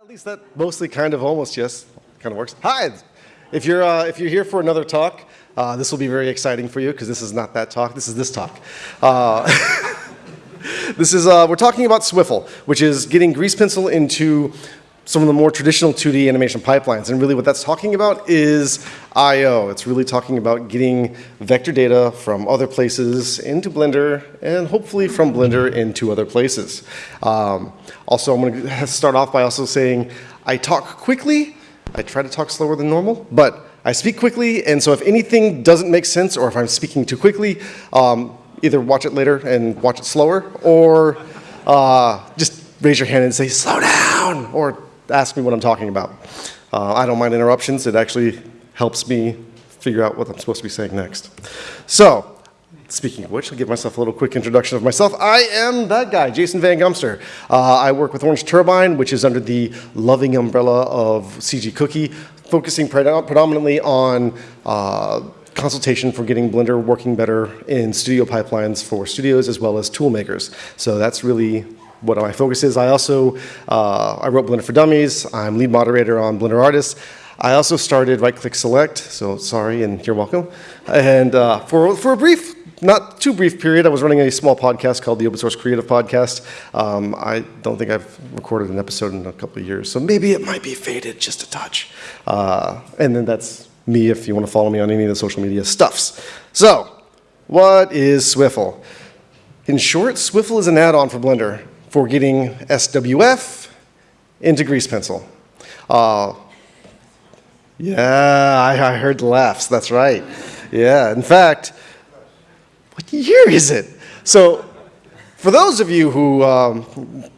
At least that mostly kind of almost yes kind of works. Hi, if you're uh, if you're here for another talk, uh, this will be very exciting for you because this is not that talk. This is this talk. Uh, this is uh, we're talking about Swiffle, which is getting grease pencil into some of the more traditional 2D animation pipelines. And really what that's talking about is I.O. It's really talking about getting vector data from other places into Blender and hopefully from Blender into other places. Um, also, I'm going to start off by also saying I talk quickly. I try to talk slower than normal, but I speak quickly, and so if anything doesn't make sense or if I'm speaking too quickly, um, either watch it later and watch it slower, or uh, just raise your hand and say, slow down, or ask me what I'm talking about. Uh, I don't mind interruptions. It actually helps me figure out what I'm supposed to be saying next. So, Speaking of which, I'll give myself a little quick introduction of myself. I am that guy, Jason Van Gumster. Uh, I work with Orange Turbine, which is under the loving umbrella of CG Cookie, focusing predominantly on uh, consultation for getting Blender working better in studio pipelines for studios as well as tool makers. So that's really what my focus is. I also, uh, I wrote Blender for Dummies. I'm lead moderator on Blender Artists. I also started Right Click Select, so sorry and you're welcome. And uh, for, for a brief, not too brief period, I was running a small podcast called the Open Source Creative Podcast. Um, I don't think I've recorded an episode in a couple of years, so maybe it might be faded just a touch. Uh, and then that's me if you want to follow me on any of the social media stuffs. So, what is Swiffle? In short, Swiffle is an add-on for Blender for getting SWF into Grease Pencil. Uh, yeah, I, I heard laughs. That's right. Yeah, in fact, what year is it? So for those of you who um,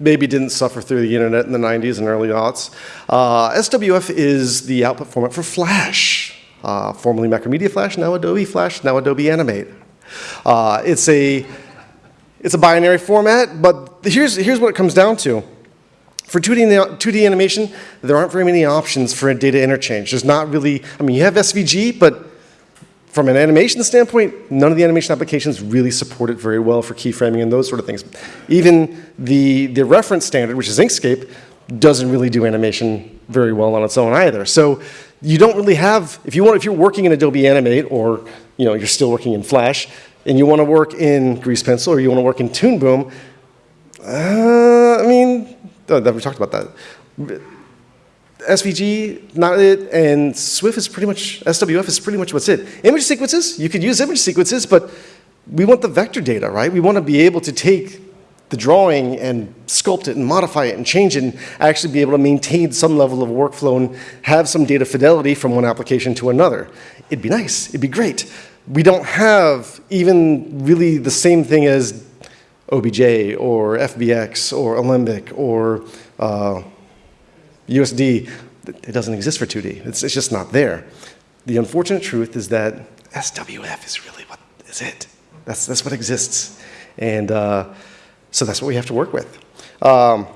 maybe didn't suffer through the internet in the 90s and early aughts, uh, SWF is the output format for Flash, uh, formerly Macromedia Flash, now Adobe Flash, now Adobe Animate. Uh, it's a it's a binary format, but here's, here's what it comes down to. For 2D, 2D animation, there aren't very many options for a data interchange. There's not really, I mean, you have SVG, but from an animation standpoint, none of the animation applications really support it very well for keyframing and those sort of things. Even the, the reference standard, which is Inkscape, doesn't really do animation very well on its own either. So you don't really have, if, you want, if you're working in Adobe Animate or you know, you're still working in Flash, and you want to work in Grease Pencil or you want to work in Toon Boom, uh, I mean, we talked about that. SVG, not it, and Swift is pretty much, SWF is pretty much what's it. Image sequences, you could use image sequences, but we want the vector data, right? We want to be able to take the drawing and sculpt it and modify it and change it and actually be able to maintain some level of workflow and have some data fidelity from one application to another. It'd be nice, it'd be great we don't have even really the same thing as OBJ or FBX or Alembic or uh, USD. It doesn't exist for 2D. It's, it's just not there. The unfortunate truth is that SWF is really what is it. That's, that's what exists. And uh, so that's what we have to work with. Um,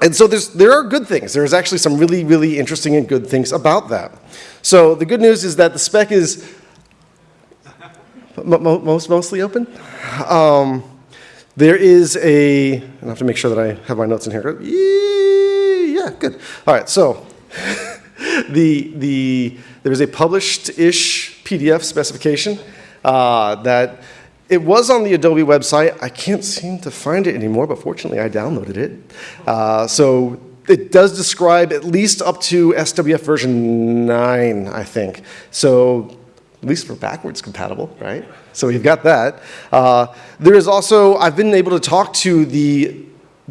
and so there are good things. There's actually some really, really interesting and good things about that. So the good news is that the spec is most, mostly open. Um, there is a, I have to make sure that I have my notes in here. Yeah, good. All right, so the, the, there is a published-ish PDF specification uh, that it was on the Adobe website. I can't seem to find it anymore, but fortunately I downloaded it. Uh, so it does describe at least up to SWF version 9, I think. So at least we're backwards compatible, right? So we've got that. Uh, there is also, I've been able to talk to the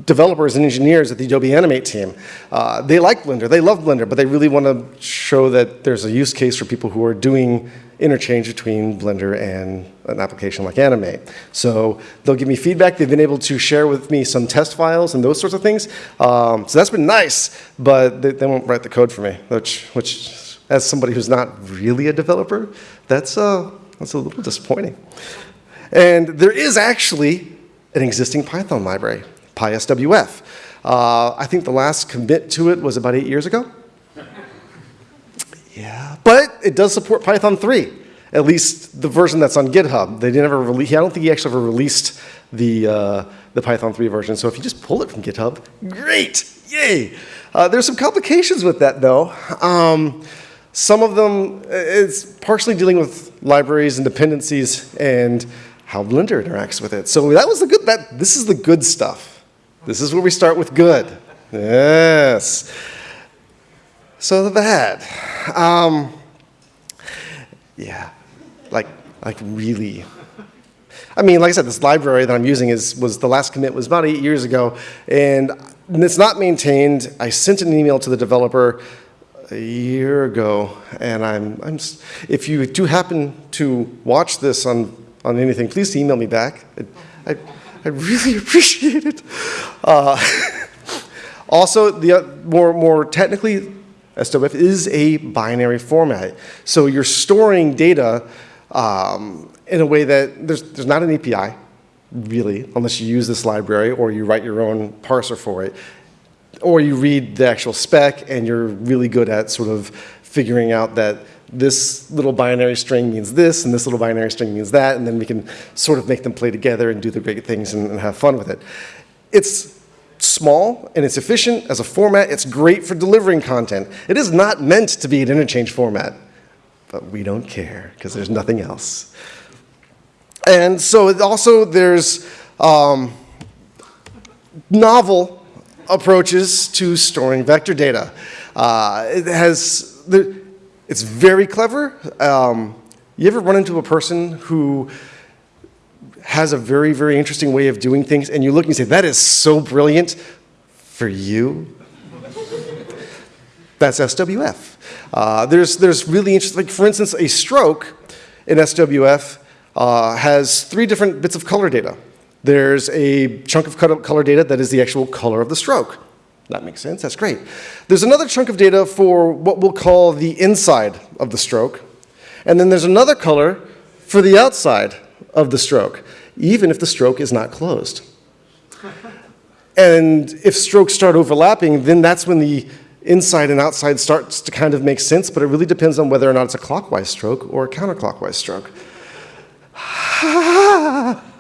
developers and engineers at the Adobe Animate team. Uh, they like Blender, they love Blender, but they really want to show that there's a use case for people who are doing interchange between Blender and an application like Animate. So they'll give me feedback. They've been able to share with me some test files and those sorts of things. Um, so that's been nice, but they, they, won't write the code for me, which, which as somebody who's not really a developer, that's, uh, that's a little disappointing. And there is actually an existing Python library, PySWF. Uh, I think the last commit to it was about eight years ago. Yeah, but it does support Python 3, at least the version that's on GitHub. They never release, I don't think he actually ever released the, uh, the Python 3 version. So if you just pull it from GitHub, great, yay. Uh, there's some complications with that though. Um, some of them, it's partially dealing with libraries and dependencies and how Blender interacts with it. So that was the good, that, this is the good stuff. This is where we start with good. Yes. So the bad. Um, yeah, like, like really. I mean, like I said, this library that I'm using is, was the last commit was about eight years ago, and it's not maintained. I sent an email to the developer a year ago, and I'm, I'm if you do happen to watch this on, on anything, please email me back. I, I, I really appreciate it. Uh, also, the uh, more, more technically, SWF is a binary format. So you're storing data um, in a way that there's, there's not an API, really, unless you use this library or you write your own parser for it. Or you read the actual spec and you're really good at sort of figuring out that this little binary string means this and this little binary string means that, and then we can sort of make them play together and do the great things and, and have fun with it. It's small and it's efficient as a format. It's great for delivering content. It is not meant to be an interchange format, but we don't care because there's nothing else. And so also there's um, novel approaches to storing vector data. Uh, it has, it's very clever. Um, you ever run into a person who has a very, very interesting way of doing things, and you look and you say, that is so brilliant for you. That's SWF. Uh, there's, there's really interesting, like for instance, a stroke in SWF uh, has three different bits of color data. There's a chunk of color data that is the actual color of the stroke. That makes sense, that's great. There's another chunk of data for what we'll call the inside of the stroke. And then there's another color for the outside of the stroke even if the stroke is not closed. and if strokes start overlapping, then that's when the inside and outside starts to kind of make sense, but it really depends on whether or not it's a clockwise stroke or a counterclockwise stroke.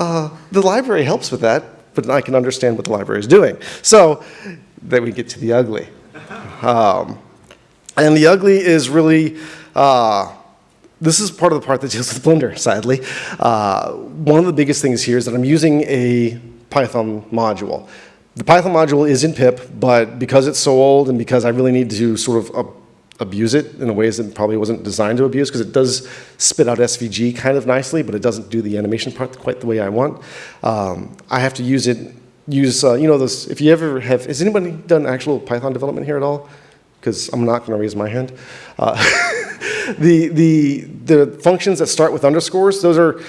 uh, the library helps with that, but I can understand what the library is doing. So then we get to the ugly. Um, and the ugly is really uh, this is part of the part that deals with Blender, sadly. Uh, one of the biggest things here is that I'm using a Python module. The Python module is in pip, but because it's so old and because I really need to sort of abuse it in a ways that probably wasn't designed to abuse, because it does spit out SVG kind of nicely, but it doesn't do the animation part quite the way I want. Um, I have to use it, use, uh, you know, those, if you ever have, has anybody done actual Python development here at all? Because I'm not going to raise my hand. Uh, the, the, the functions that start with underscores, those are,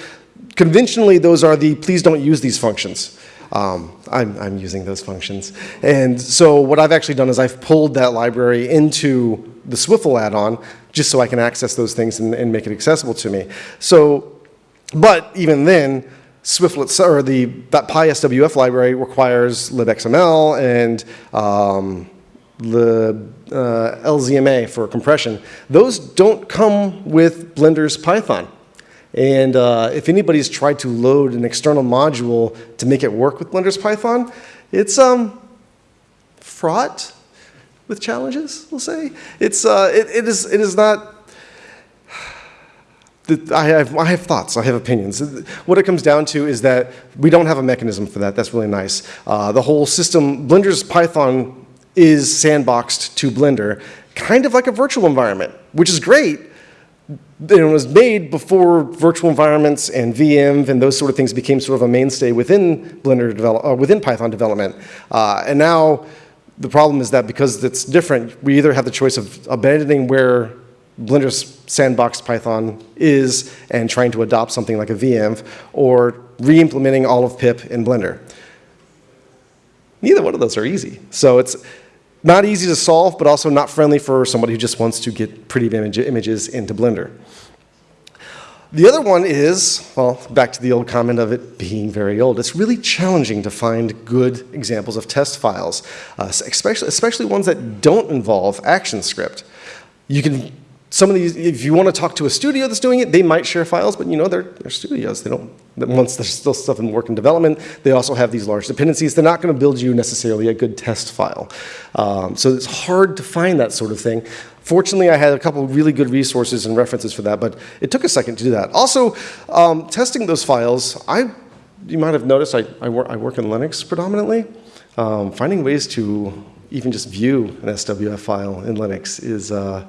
conventionally, those are the please don't use these functions. Um, I'm, I'm using those functions. And so what I've actually done is I've pulled that library into the Swiffle add-on just so I can access those things and, and, make it accessible to me. So, but even then, Swiffle, or the, that PySWF library requires libxml and um, the uh, LZMA for compression, those don't come with Blender's Python. And uh, if anybody's tried to load an external module to make it work with Blender's Python, it's um, fraught with challenges, we'll say. It's, uh, it, it, is, it is not, I have, I have thoughts, I have opinions. What it comes down to is that we don't have a mechanism for that. That's really nice. Uh, the whole system, Blender's Python is sandboxed to Blender, kind of like a virtual environment, which is great. It was made before virtual environments and VM and those sort of things became sort of a mainstay within Blender develop, uh, within Python development. Uh, and now the problem is that because it's different, we either have the choice of abandoning where Blender's sandbox Python is and trying to adopt something like a VM, or re-implementing all of pip in Blender. Neither one of those are easy. So it's not easy to solve, but also not friendly for somebody who just wants to get pretty image images into Blender. The other one is, well, back to the old comment of it being very old. It's really challenging to find good examples of test files, uh, especially, especially ones that don't involve ActionScript. You can some of these, if you want to talk to a studio that's doing it, they might share files, but you know, they're, they're studios. They don't, once there's still stuff in work in development, they also have these large dependencies. They're not going to build you necessarily a good test file. Um, so it's hard to find that sort of thing. Fortunately, I had a couple really good resources and references for that, but it took a second to do that. Also, um, testing those files, I, you might have noticed I, I, work, I work in Linux predominantly. Um, finding ways to even just view an SWF file in Linux is, uh,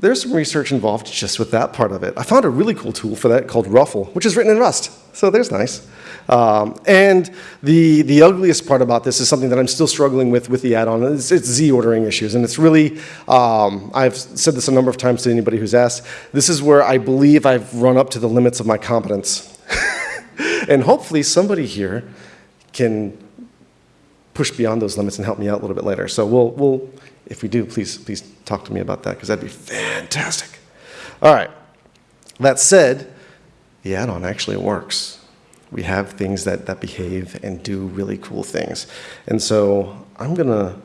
there's some research involved just with that part of it. I found a really cool tool for that called Ruffle, which is written in Rust. So there's nice. Um, and the, the ugliest part about this is something that I'm still struggling with with the add-on. It's, it's, Z ordering issues. And it's really, um, I've said this a number of times to anybody who's asked, this is where I believe I've run up to the limits of my competence. and hopefully somebody here can push beyond those limits and help me out a little bit later. So we'll, we'll if we do, please, please talk to me about that because that'd be fantastic. All right. That said, the add-on actually works. We have things that, that behave and do really cool things. And so I'm going to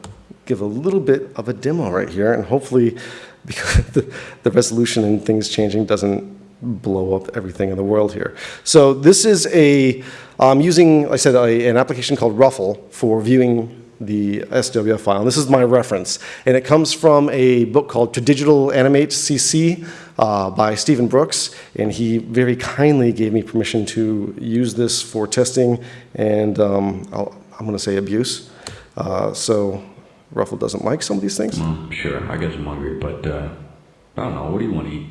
give a little bit of a demo right here, and hopefully because the, the resolution and things changing doesn't blow up everything in the world here. So this is a, I'm using, like I said, a, an application called Ruffle for viewing the SWF file. And this is my reference. And it comes from a book called Tradigital Animate CC uh, by Stephen Brooks. And he very kindly gave me permission to use this for testing and um, i am going to say abuse. Uh, so Ruffle doesn't like some of these things. Mm, sure, I guess I'm hungry, but uh, I don't know. What do you want to eat?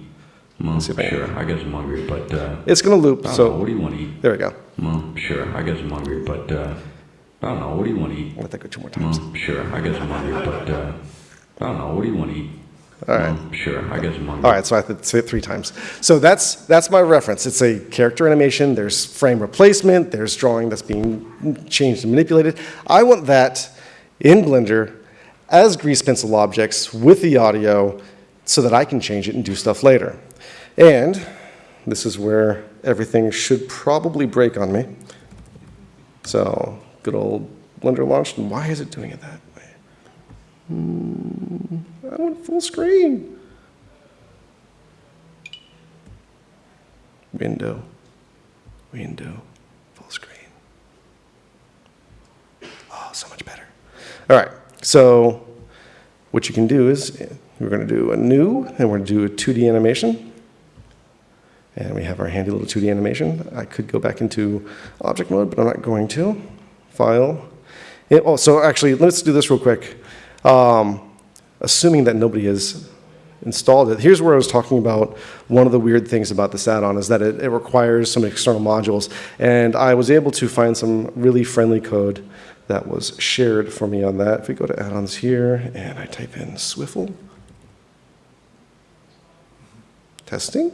Mm, sure, I guess I'm hungry, but uh, it's going to loop. so know. what do you want to eat? There we go. Mm, sure, I guess I'm hungry, but uh, I don't know. What do you want to eat? Let that go two more times. Mm, sure. I guess I'm hungry, but uh, I don't know. What do you want to eat? All right. Mm, sure. I guess I'm hungry. All right. So I have to say it three times. So that's that's my reference. It's a character animation. There's frame replacement. There's drawing that's being changed and manipulated. I want that in Blender as grease pencil objects with the audio so that I can change it and do stuff later. And this is where everything should probably break on me. So good old Blender launched, and why is it doing it that way? Hmm, I want full screen. Window, window, full screen. Oh, so much better. All right, so what you can do is we're going to do a new, and we're going to do a 2D animation. And we have our handy little 2D animation. I could go back into object mode, but I'm not going to file. It, oh, so actually, let's do this real quick. Um, assuming that nobody has installed it, here's where I was talking about one of the weird things about this add-on is that it, it requires some external modules. And I was able to find some really friendly code that was shared for me on that. If we go to add-ons here and I type in Swiffle, testing,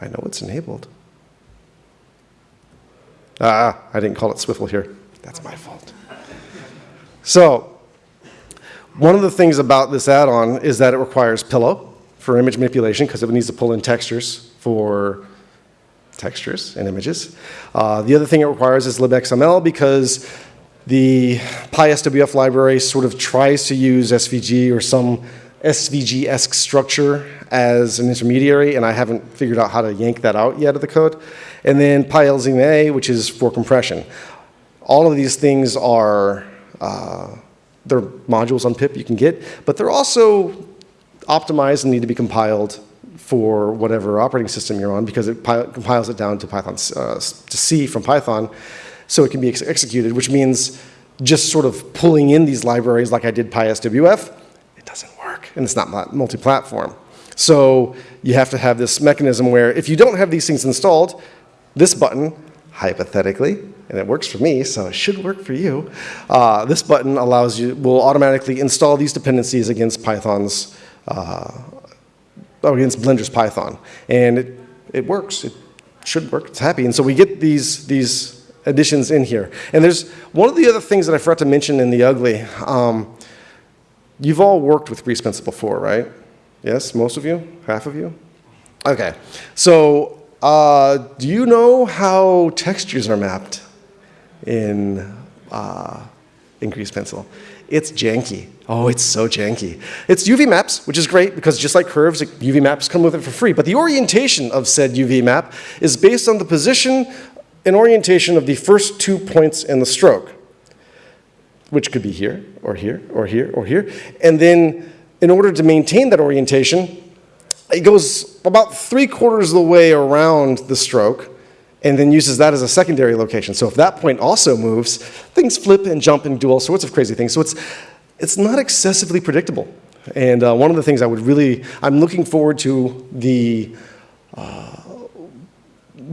I know it's enabled. Ah, I didn't call it Swiffle here. That's my fault. So, one of the things about this add-on is that it requires Pillow for image manipulation because it needs to pull in textures for textures and images. Uh, the other thing it requires is libxml because the PySWF library sort of tries to use SVG or some SVG-esque structure as an intermediary, and I haven't figured out how to yank that out yet of the code. And then PyLZMA, which is for compression. All of these things are, uh, they're modules on pip you can get, but they're also optimized and need to be compiled for whatever operating system you're on because it compiles it down to Python, uh, to C from Python so it can be ex executed, which means just sort of pulling in these libraries like I did PySWF, and it's not multi-platform. So you have to have this mechanism where if you don't have these things installed, this button, hypothetically, and it works for me, so it should work for you, uh, this button allows you, will automatically install these dependencies against Python's, uh, against Blender's Python. And it, it works, it should work, it's happy. And so we get these, these additions in here. And there's one of the other things that I forgot to mention in the ugly. Um, you've all worked with Grease Pencil before, right? Yes, most of you? Half of you? Okay. So uh, do you know how textures are mapped in uh, in Grease Pencil. It's janky. Oh, it's so janky. It's UV maps, which is great because just like curves, UV maps come with it for free. But the orientation of said UV map is based on the position and orientation of the first two points in the stroke, which could be here, or here, or here, or here. And then in order to maintain that orientation, it goes about three quarters of the way around the stroke and then uses that as a secondary location. So if that point also moves, things flip and jump and do all sorts of crazy things. So it's, it's not excessively predictable. And uh, one of the things I would really, I'm looking forward to the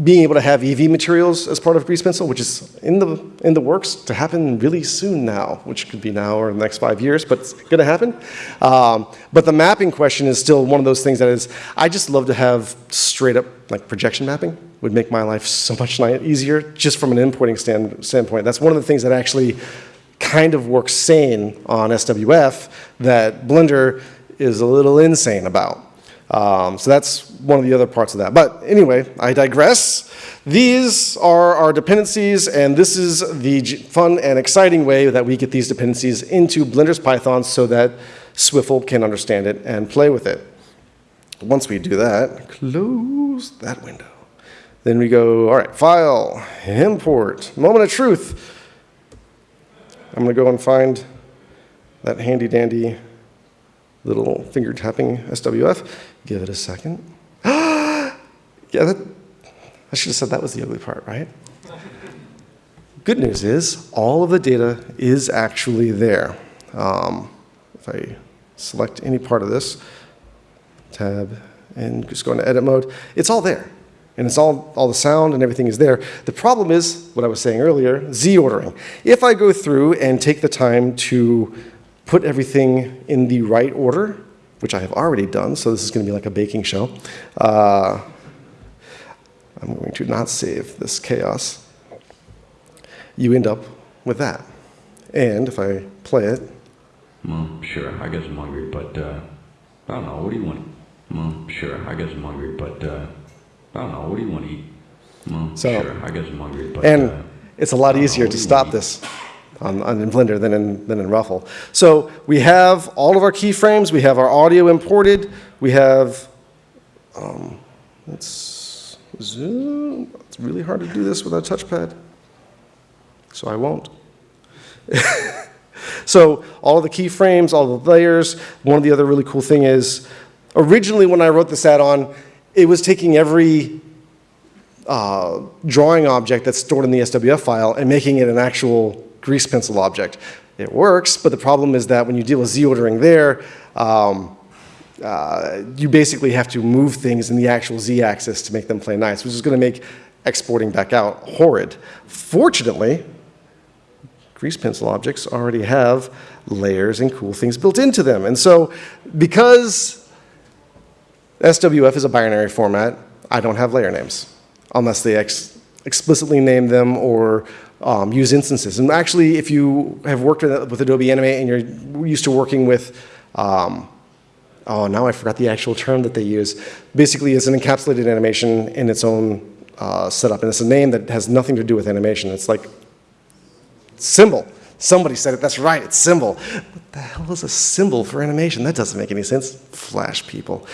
being able to have EV materials as part of Grease Pencil, which is in the, in the works to happen really soon now, which could be now or the next five years, but it's going to happen. Um, but the mapping question is still one of those things that is, I just love to have straight up like projection mapping would make my life so much easier just from an importing stand, standpoint. That's one of the things that actually kind of works sane on SWF that Blender is a little insane about. Um, so that's one of the other parts of that. But anyway, I digress. These are our dependencies, and this is the fun and exciting way that we get these dependencies into Blender's Python so that Swiffle can understand it and play with it. Once we do that, close that window. Then we go, all right, file, import, moment of truth. I'm going to go and find that handy dandy little finger tapping SWF. Give it a second. yeah, that, I should have said that was the ugly part, right? Good news is all of the data is actually there. Um, if I select any part of this, tab, and just go into edit mode, it's all there. And it's all, all the sound and everything is there. The problem is, what I was saying earlier, Z ordering. If I go through and take the time to put everything in the right order, which I have already done, so this is going to be like a baking show, uh, I'm going to not save this chaos. You end up with that. And if I play it, Well, sure, I guess I'm hungry, but, uh, I don't know, what do you want? Well, sure, I guess I'm hungry, but, uh, I don't know, what do you want to eat? Well, So- sure, I guess I'm hungry, but, And uh, it's a lot easier to what do you stop this on in Blender than in, than in Ruffle. So we have all of our keyframes, we have our audio imported, we have, um, let's zoom, it's really hard to do this without a touchpad, so I won't. So all of the keyframes, all the layers, one of the other really cool thing is, originally when I wrote this add-on, it was taking every uh, drawing object that's stored in the SWF file and making it an actual grease pencil object. It works, but the problem is that when you deal with Z ordering there, um, uh, you basically have to move things in the actual Z axis to make them play nice, which is going to make exporting back out horrid. Fortunately, grease pencil objects already have layers and cool things built into them. And so because SWF is a binary format, I don't have layer names unless they ex explicitly name them or um, use instances. And actually, if you have worked with, with Adobe Animate and you're used to working with, um, oh, now I forgot the actual term that they use. Basically, it's an encapsulated animation in its own uh, setup, and it's a name that has nothing to do with animation. It's like symbol. Somebody said it, that's right, it's symbol. What the hell is a symbol for animation? That doesn't make any sense. Flash people.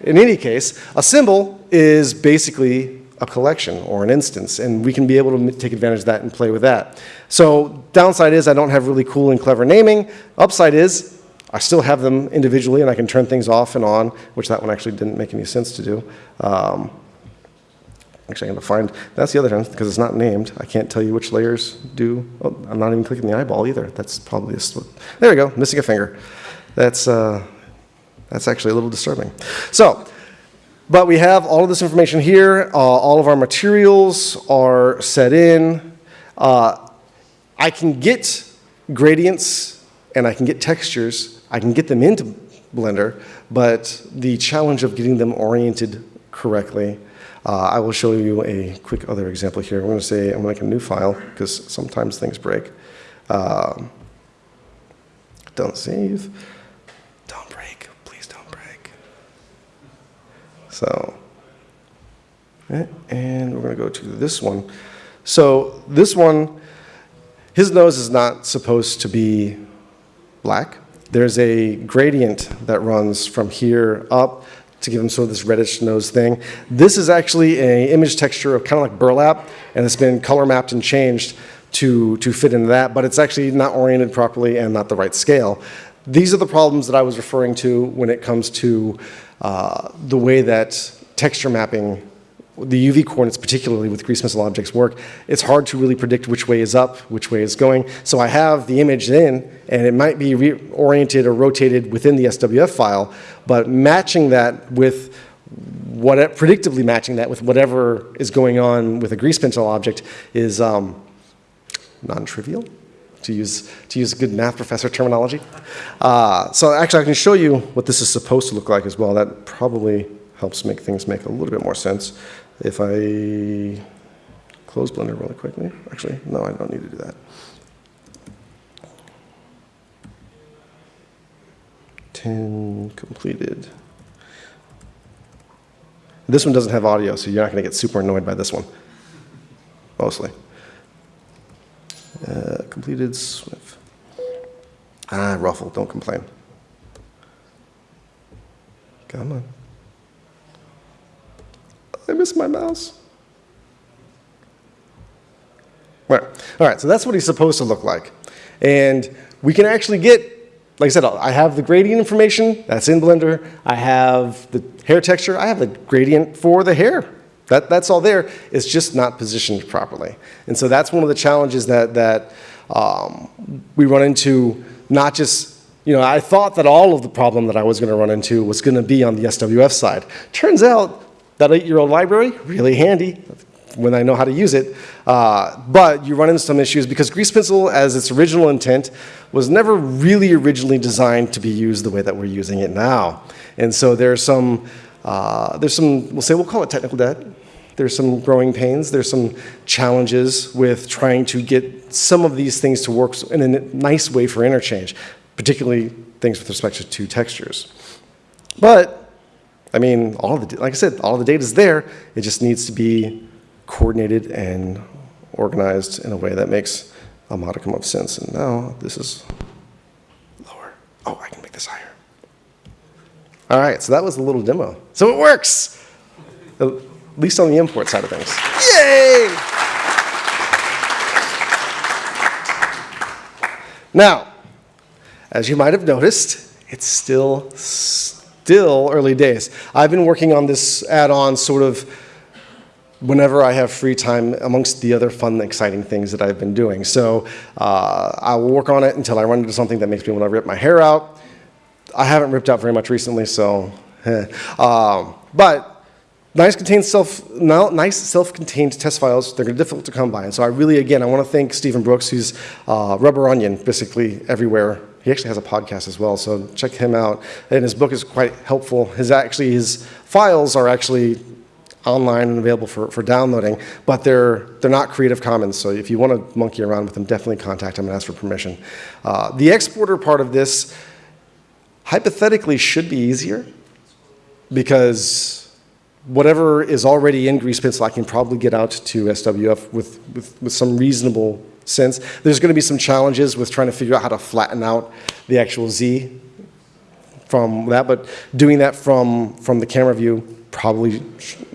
In any case, a symbol is basically a collection or an instance, and we can be able to take advantage of that and play with that. So downside is I don't have really cool and clever naming. Upside is I still have them individually and I can turn things off and on, which that one actually didn't make any sense to do. Um, Actually, I'm going to find, that's the other one, because it's not named. I can't tell you which layers do, oh, I'm not even clicking the eyeball either. That's probably a, sl- there we go, missing a finger. That's, uh, that's actually a little disturbing. So, but we have all of this information here. Uh, all of our materials are set in. Uh, I can get gradients and I can get textures. I can get them into Blender, but the challenge of getting them oriented correctly, uh, I will show you a quick other example here. I'm going to say I'm going to make a new file because sometimes things break. Um, don't save. Don't break. Please don't break. So, and we're going to go to this one. So this one, his nose is not supposed to be black. There's a gradient that runs from here up to give him sort of this reddish nose thing. This is actually an image texture of kind of like burlap, and it's been color mapped and changed to, to fit into that, but it's actually not oriented properly and not the right scale. These are the problems that I was referring to when it comes to uh, the way that texture mapping the UV coordinates, particularly with grease pencil objects, work. It's hard to really predict which way is up, which way is going. So I have the image in, and it might be reoriented or rotated within the SWF file, but matching that with what predictably matching that with whatever is going on with a grease pencil object is um, non-trivial, to use, to use good math professor terminology. Uh, so actually, I can show you what this is supposed to look like as well. That probably helps make things make a little bit more sense. If I close Blender really quickly, actually, no, I don't need to do that. Ten completed. This one doesn't have audio, so you're not going to get super annoyed by this one, mostly. Uh, completed Swift. Ah, ruffle, don't complain. Come on. I miss my mouse. Right. All right, so that's what he's supposed to look like. And we can actually get, like I said, I have the gradient information, that's in Blender. I have the hair texture, I have the gradient for the hair. That, that's all there, it's just not positioned properly. And so that's one of the challenges that, that um, we run into, not just, you know, I thought that all of the problem that I was gonna run into was gonna be on the SWF side. Turns out that eight-year-old library, really handy when I know how to use it. Uh, but you run into some issues because Grease Pencil, as its original intent, was never really originally designed to be used the way that we're using it now. And so there's some, uh, there's some, we'll say, we'll call it technical debt. There's some growing pains. There's some challenges with trying to get some of these things to work in a nice way for interchange, particularly things with respect to two textures. But I mean, all the, like I said, all the data is there. It just needs to be coordinated and organized in a way that makes a modicum of sense. And now this is lower. Oh, I can make this higher. All right, so that was a little demo. So it works, at least on the import side of things. Yay! Now, as you might have noticed, it's still still early days. I've been working on this add-on sort of whenever I have free time amongst the other fun, exciting things that I've been doing. So uh, I will work on it until I run into something that makes me want to rip my hair out. I haven't ripped out very much recently, so, um, but nice self, nice self-contained test files, they're difficult to come by. And so I really, again, I want to thank Stephen Brooks, who's uh, rubber onion basically everywhere he actually has a podcast as well, so check him out. And his book is quite helpful. His actually his files are actually online and available for, for downloading, but they're, they're not Creative Commons, so if you want to monkey around with them, definitely contact him and ask for permission. Uh, the exporter part of this hypothetically should be easier because whatever is already in Grease Pencil, I can probably get out to SWF with, with, with some reasonable sense. There's going to be some challenges with trying to figure out how to flatten out the actual Z from that, but doing that from, from the camera view probably,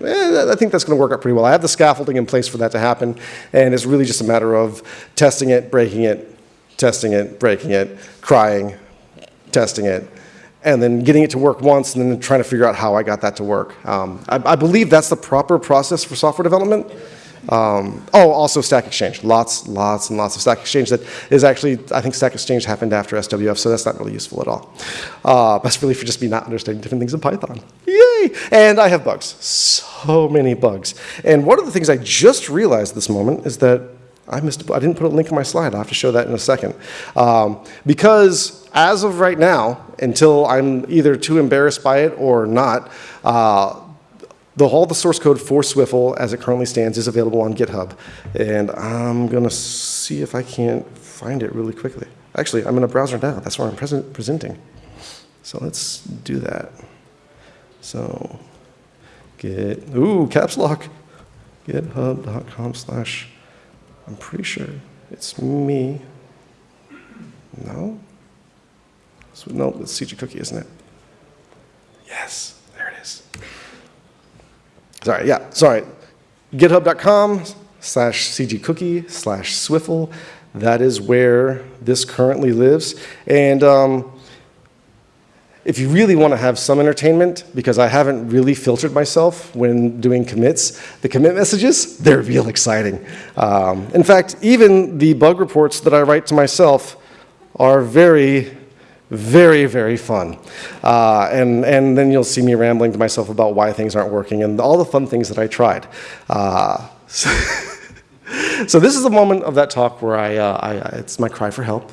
eh, I think that's going to work out pretty well. I have the scaffolding in place for that to happen, and it's really just a matter of testing it, breaking it, testing it, breaking it, crying, testing it, and then getting it to work once and then trying to figure out how I got that to work. Um, I, I believe that's the proper process for software development. Um, oh, also Stack Exchange. Lots, lots, and lots of Stack Exchange that is actually, I think Stack Exchange happened after SWF, so that's not really useful at all. Uh, that's really for just me not understanding different things in Python. Yay! And I have bugs. So many bugs. And one of the things I just realized this moment is that I missed, I didn't put a link in my slide. I'll have to show that in a second. Um, because as of right now, until I'm either too embarrassed by it or not, uh, the, all the source code for Swiffle, as it currently stands, is available on GitHub. And I'm going to see if I can't find it really quickly. Actually, I'm in a browser now. That's where I'm present, presenting. So let's do that. So get, ooh, caps lock. GitHub.com slash, I'm pretty sure. It's me. No? So, no, it's CG Cookie, isn't it? Yes, there it is. Sorry, yeah, sorry. GitHub.com slash cgcookie slash swiffle. That is where this currently lives. And um, if you really want to have some entertainment, because I haven't really filtered myself when doing commits, the commit messages, they're real exciting. Um, in fact, even the bug reports that I write to myself are very, very, very fun. Uh, and, and then you'll see me rambling to myself about why things aren't working and all the fun things that I tried. Uh, so, so this is the moment of that talk where I, uh, I, it's my cry for help.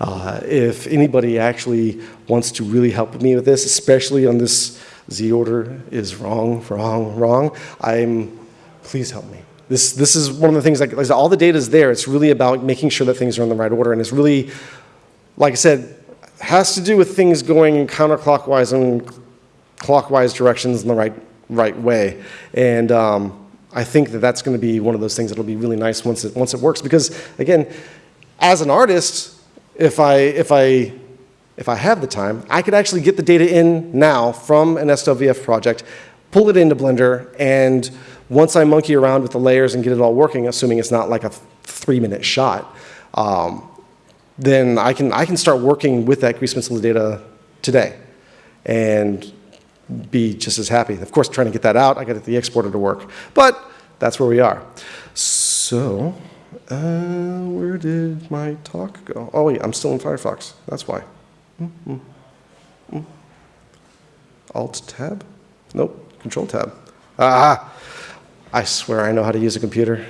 Uh, if anybody actually wants to really help me with this, especially on this Z order is wrong, wrong, wrong, I'm, please help me. This, this is one of the things, like, like all the data is there. It's really about making sure that things are in the right order. And it's really, like I said, has to do with things going counterclockwise and clockwise directions in the right, right way. And um, I think that that's going to be one of those things that'll be really nice once it, once it works. Because again, as an artist, if I, if, I, if I have the time, I could actually get the data in now from an SWF project, pull it into Blender, and once I monkey around with the layers and get it all working, assuming it's not like a three-minute shot, um, then I can, I can start working with that grease pencil data today and be just as happy. Of course, trying to get that out, I got to get the exporter to work. But that's where we are. So, uh, where did my talk go? Oh, wait, I'm still in Firefox. That's why. Mm -hmm. Mm. Alt tab? Nope, control tab. Ah, I swear I know how to use a computer.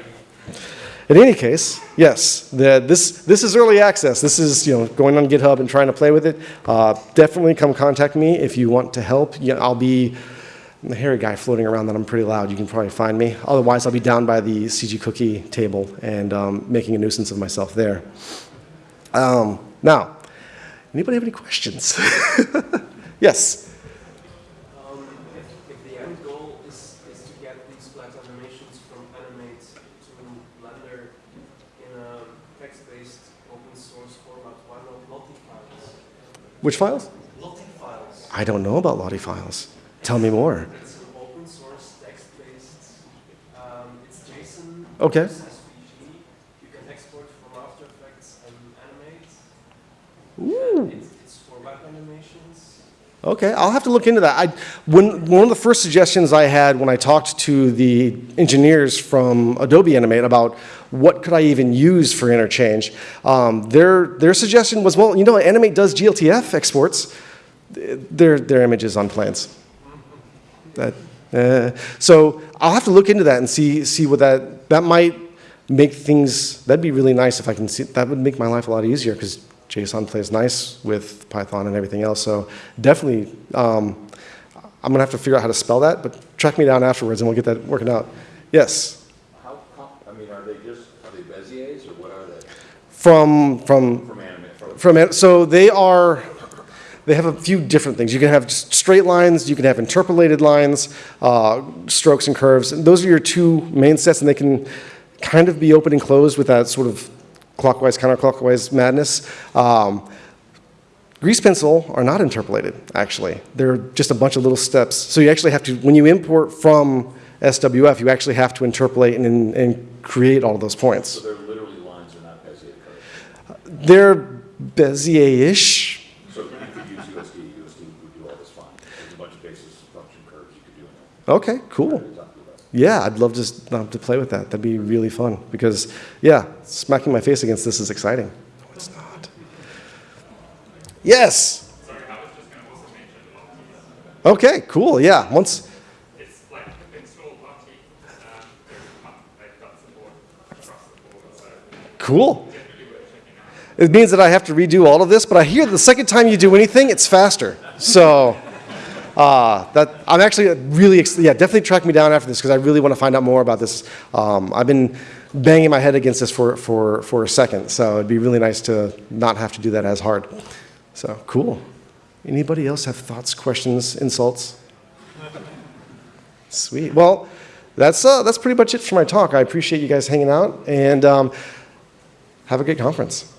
In any case, yes, the, this, this is early access. This is you know, going on GitHub and trying to play with it. Uh, definitely come contact me if you want to help. Yeah, I'll be the hairy guy floating around that I'm pretty loud. You can probably find me. Otherwise, I'll be down by the CG Cookie table and um, making a nuisance of myself there. Um, now, anybody have any questions? yes? Which files? Lottie files. I don't know about Lottie files. Tell me more. It's an open source text-based. Um, it's JSON. Okay. It's SVG. You can export from After Effects and animate. Ooh. It's, it's for web animations. Okay, I'll have to look into that. I, when, one of the first suggestions I had when I talked to the engineers from Adobe Animate about what could I even use for interchange, um, their, their suggestion was, well, you know, Animate does GLTF exports, their, their images on planes. That, uh, so I'll have to look into that and see, see what that, that might make things, that'd be really nice if I can see, that would make my life a lot easier because JSON plays nice with Python and everything else. So definitely, um, I'm gonna have to figure out how to spell that, but track me down afterwards and we'll get that working out. Yes? How, I mean, are they just, are they Beziers or what are they? From, from, From anime, from, from, so they are, they have a few different things. You can have just straight lines, you can have interpolated lines, uh, strokes and curves. And those are your two main sets and they can kind of be open and closed with that sort of clockwise, counterclockwise madness. Um, Grease pencil are not interpolated, actually. They're just a bunch of little steps. So you actually have to, when you import from SWF, you actually have to interpolate and, and create all of those points. so they're literally lines, they're not Bezier curves. They're Bezier-ish. So you could use USD, USD would do all this fine. There's a bunch of basis function curves you could do in there. Okay, cool. Yeah, I'd love to, love to play with that. That'd be really fun because, yeah, smacking my face against this is exciting. No, it's not. Yes. Sorry, I was just going to also mention Lottie. Okay, cool. Yeah, once, It's like install Lottie. Um, there's a month they've got support across the board, so cool. definitely worth checking out. It means that I have to redo all of this, but I hear the second time you do anything, it's faster. So, uh, that I'm actually really, ex- yeah, definitely track me down after this because I really want to find out more about this. Um, I've been banging my head against this for, for, for a second, so it'd be really nice to not have to do that as hard. So, cool. Anybody else have thoughts, questions, insults? Sweet. Well, that's, uh, that's pretty much it for my talk. I appreciate you guys hanging out. And um, have a great conference.